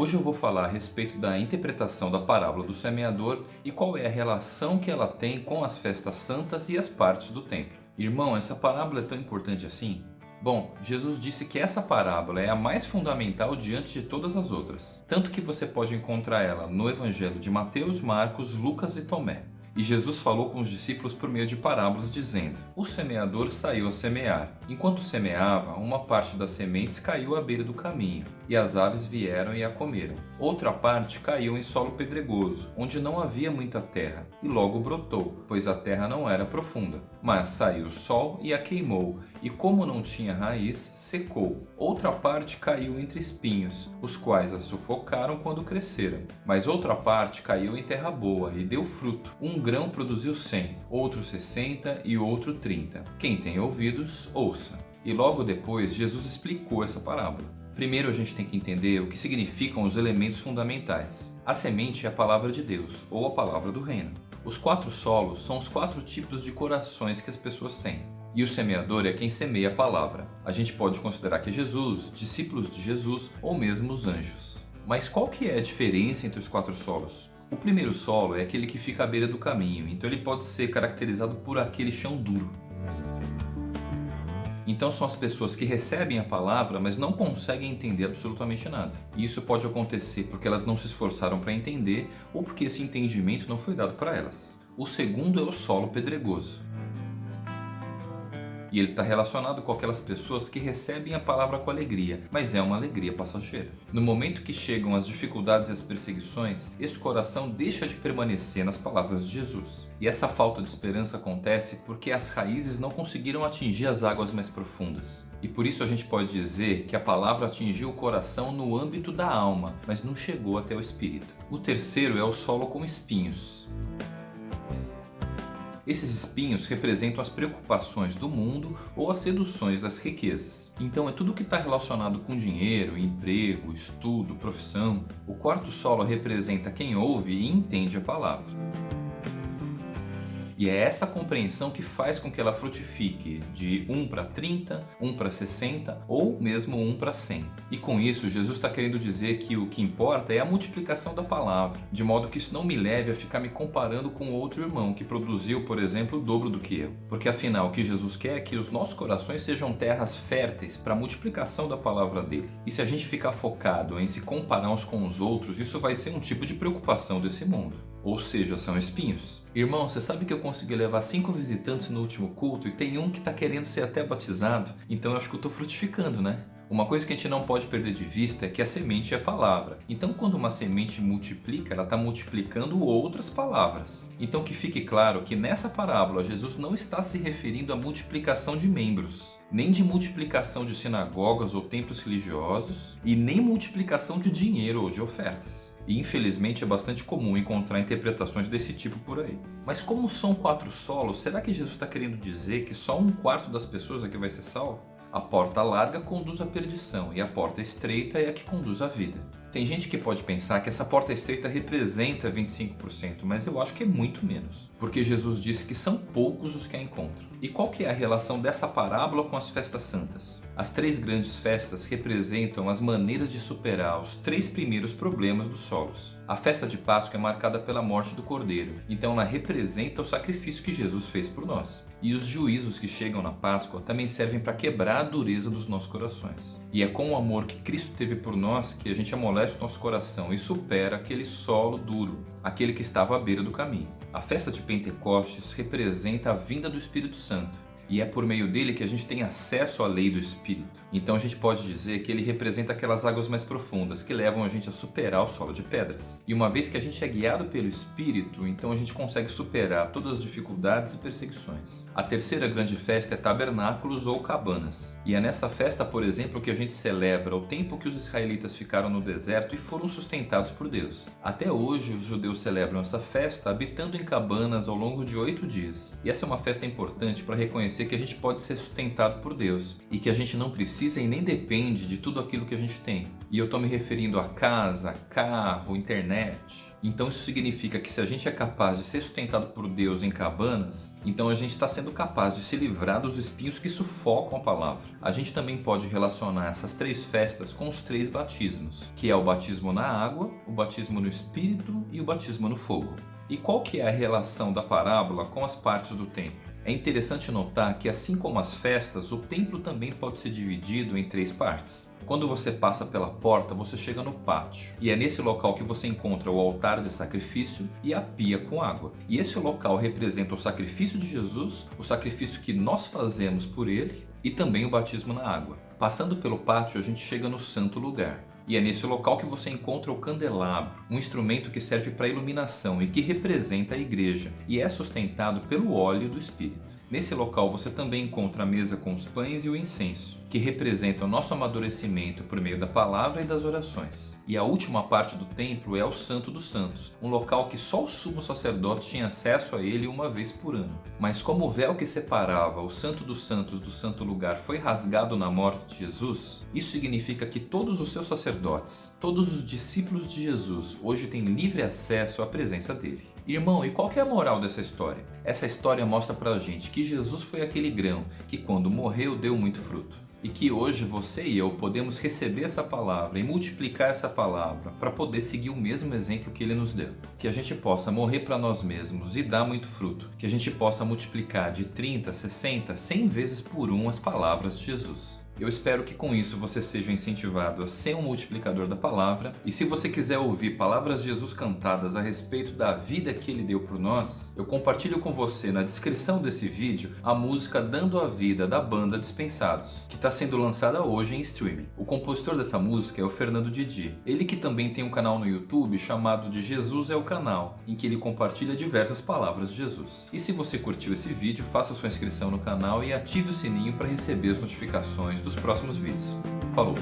Hoje eu vou falar a respeito da interpretação da parábola do semeador e qual é a relação que ela tem com as festas santas e as partes do templo. Irmão, essa parábola é tão importante assim? Bom, Jesus disse que essa parábola é a mais fundamental diante de todas as outras, tanto que você pode encontrar ela no Evangelho de Mateus, Marcos, Lucas e Tomé. E Jesus falou com os discípulos por meio de parábolas, dizendo: O semeador saiu a semear. Enquanto semeava, uma parte das sementes caiu à beira do caminho, e as aves vieram e a comeram. Outra parte caiu em solo pedregoso, onde não havia muita terra, e logo brotou, pois a terra não era profunda. Mas saiu o sol e a queimou, e como não tinha raiz, secou. Outra parte caiu entre espinhos, os quais a sufocaram quando cresceram. Mas outra parte caiu em terra boa e deu fruto. Um grão produziu cem, outro sessenta e outro trinta. Quem tem ouvidos, ouça. E logo depois Jesus explicou essa parábola. Primeiro a gente tem que entender o que significam os elementos fundamentais. A semente é a palavra de Deus, ou a palavra do reino. Os quatro solos são os quatro tipos de corações que as pessoas têm. E o semeador é quem semeia a palavra. A gente pode considerar que é Jesus, discípulos de Jesus ou mesmo os anjos. Mas qual que é a diferença entre os quatro solos? O primeiro solo é aquele que fica à beira do caminho, então ele pode ser caracterizado por aquele chão duro. Então são as pessoas que recebem a palavra, mas não conseguem entender absolutamente nada. E isso pode acontecer porque elas não se esforçaram para entender ou porque esse entendimento não foi dado para elas. O segundo é o solo pedregoso. E ele está relacionado com aquelas pessoas que recebem a palavra com alegria, mas é uma alegria passageira. No momento que chegam as dificuldades e as perseguições, esse coração deixa de permanecer nas palavras de Jesus. E essa falta de esperança acontece porque as raízes não conseguiram atingir as águas mais profundas. E por isso a gente pode dizer que a palavra atingiu o coração no âmbito da alma, mas não chegou até o espírito. O terceiro é o solo com espinhos. Esses espinhos representam as preocupações do mundo ou as seduções das riquezas. Então é tudo que está relacionado com dinheiro, emprego, estudo, profissão. O quarto solo representa quem ouve e entende a palavra. E é essa compreensão que faz com que ela frutifique de 1 para 30, 1 para 60 ou mesmo 1 para 100. E com isso, Jesus está querendo dizer que o que importa é a multiplicação da palavra, de modo que isso não me leve a ficar me comparando com outro irmão que produziu, por exemplo, o dobro do que eu. Porque afinal, o que Jesus quer é que os nossos corações sejam terras férteis para a multiplicação da palavra dele. E se a gente ficar focado em se comparar uns com os outros, isso vai ser um tipo de preocupação desse mundo ou seja, são espinhos. Irmão, você sabe que eu consegui levar cinco visitantes no último culto e tem um que está querendo ser até batizado, então eu acho que eu estou frutificando, né? Uma coisa que a gente não pode perder de vista é que a semente é a palavra. Então quando uma semente multiplica, ela está multiplicando outras palavras. Então que fique claro que nessa parábola Jesus não está se referindo à multiplicação de membros, nem de multiplicação de sinagogas ou templos religiosos, e nem multiplicação de dinheiro ou de ofertas. E infelizmente é bastante comum encontrar interpretações desse tipo por aí. Mas como são quatro solos, será que Jesus está querendo dizer que só um quarto das pessoas aqui vai ser salvo? A porta larga conduz à perdição e a porta estreita é a que conduz à vida. Tem gente que pode pensar que essa porta estreita representa 25%, mas eu acho que é muito menos. Porque Jesus disse que são poucos os que a encontram. E qual que é a relação dessa parábola com as festas santas? As três grandes festas representam as maneiras de superar os três primeiros problemas dos solos. A festa de Páscoa é marcada pela morte do Cordeiro, então ela representa o sacrifício que Jesus fez por nós. E os juízos que chegam na Páscoa também servem para quebrar a dureza dos nossos corações. E é com o amor que Cristo teve por nós que a gente amolece o nosso coração e supera aquele solo duro, aquele que estava à beira do caminho. A festa de Pentecostes representa a vinda do Espírito Santo e é por meio dele que a gente tem acesso à lei do Espírito. Então a gente pode dizer que ele representa aquelas águas mais profundas que levam a gente a superar o solo de pedras. E uma vez que a gente é guiado pelo Espírito, então a gente consegue superar todas as dificuldades e perseguições. A terceira grande festa é tabernáculos ou cabanas. E é nessa festa, por exemplo, que a gente celebra o tempo que os israelitas ficaram no deserto e foram sustentados por Deus. Até hoje os judeus celebram essa festa habitando em cabanas ao longo de oito dias. E essa é uma festa importante para reconhecer reconhecer que a gente pode ser sustentado por Deus e que a gente não precisa e nem depende de tudo aquilo que a gente tem, E eu estou me referindo a casa, carro, internet. Então isso significa que se a gente é capaz de ser sustentado por Deus em cabanas, então a gente está sendo capaz de se livrar dos espinhos que sufocam a palavra. A gente também pode relacionar essas três festas com os três batismos, que é o batismo na água, o batismo no Espírito e o batismo no fogo. E qual que é a relação da parábola com as partes do templo? É interessante notar que assim como as festas, o templo também pode ser dividido em três partes. Quando você passa pela porta, você chega no pátio. E é nesse local que você encontra o altar de sacrifício e a pia com água. E esse local representa o sacrifício de Jesus, o sacrifício que nós fazemos por ele e também o batismo na água. Passando pelo pátio, a gente chega no santo lugar. E é nesse local que você encontra o candelabro, um instrumento que serve para iluminação e que representa a igreja e é sustentado pelo óleo do Espírito. Nesse local você também encontra a mesa com os pães e o incenso, que representam o nosso amadurecimento por meio da palavra e das orações. E a última parte do templo é o Santo dos Santos, um local que só o sumo sacerdote tinha acesso a ele uma vez por ano. Mas como o véu que separava o Santo dos Santos do Santo Lugar foi rasgado na morte de Jesus, isso significa que todos os seus sacerdotes, todos os discípulos de Jesus, hoje têm livre acesso à presença dele. Irmão, e qual é a moral dessa história? Essa história mostra pra gente que Jesus foi aquele grão que quando morreu deu muito fruto e que hoje você e eu podemos receber essa palavra e multiplicar essa palavra para poder seguir o mesmo exemplo que ele nos deu. Que a gente possa morrer para nós mesmos e dar muito fruto. Que a gente possa multiplicar de 30, 60, 100 vezes por um as palavras de Jesus. Eu espero que com isso você seja incentivado a ser um multiplicador da palavra. E se você quiser ouvir palavras de Jesus cantadas a respeito da vida que ele deu por nós, eu compartilho com você na descrição desse vídeo a música Dando a Vida da banda Dispensados, que está sendo lançada hoje em streaming. O compositor dessa música é o Fernando Didi. Ele que também tem um canal no YouTube chamado de Jesus é o Canal, em que ele compartilha diversas palavras de Jesus. E se você curtiu esse vídeo, faça sua inscrição no canal e ative o sininho para receber as notificações dos próximos vídeos. Falou!